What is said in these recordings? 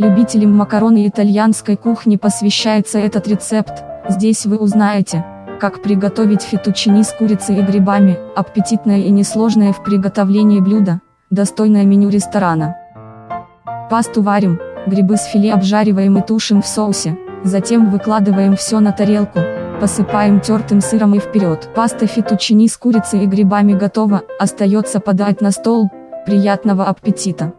Любителям макарон и итальянской кухни посвящается этот рецепт, здесь вы узнаете, как приготовить фетучини с курицей и грибами, аппетитное и несложное в приготовлении блюдо, достойное меню ресторана. Пасту варим, грибы с филе обжариваем и тушим в соусе, затем выкладываем все на тарелку, посыпаем тертым сыром и вперед. Паста фетучини с курицей и грибами готова, остается подать на стол, приятного аппетита!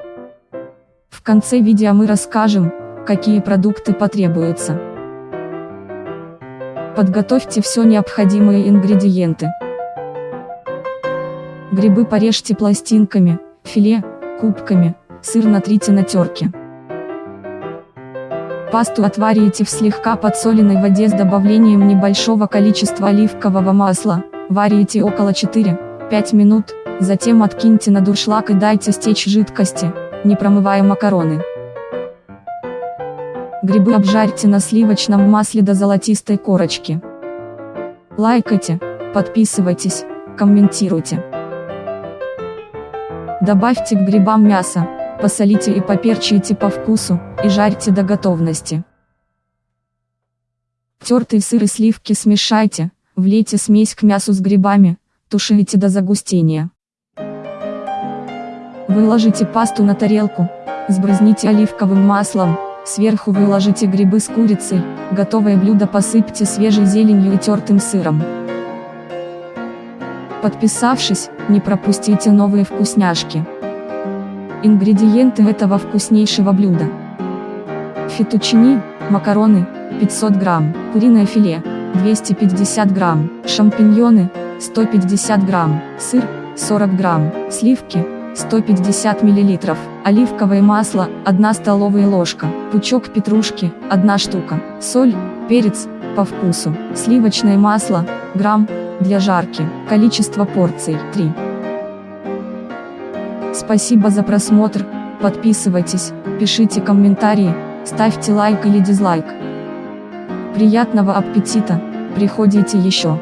В конце видео мы расскажем, какие продукты потребуются. Подготовьте все необходимые ингредиенты. Грибы порежьте пластинками, филе – кубками, сыр натрите на терке. Пасту отварите в слегка подсоленной воде с добавлением небольшого количества оливкового масла, варите около 4-5 минут, затем откиньте на дуршлаг и дайте стечь жидкости, не промывая макароны. Грибы обжарьте на сливочном масле до золотистой корочки. Лайкайте, подписывайтесь, комментируйте. Добавьте к грибам мясо, посолите и поперчите по вкусу, и жарьте до готовности. Тертый сыр и сливки смешайте, влейте смесь к мясу с грибами, тушите до загустения. Выложите пасту на тарелку, сбрызните оливковым маслом, сверху выложите грибы с курицей, готовое блюдо посыпьте свежей зеленью и тертым сыром. Подписавшись, не пропустите новые вкусняшки. Ингредиенты этого вкуснейшего блюда. Фетучини, макароны, 500 грамм, куриное филе, 250 грамм, шампиньоны, 150 грамм, сыр, 40 грамм, сливки, 150 мл, оливковое масло, 1 столовая ложка, пучок петрушки, 1 штука, соль, перец, по вкусу, сливочное масло, грамм, для жарки, количество порций, 3. Спасибо за просмотр, подписывайтесь, пишите комментарии, ставьте лайк или дизлайк. Приятного аппетита, приходите еще.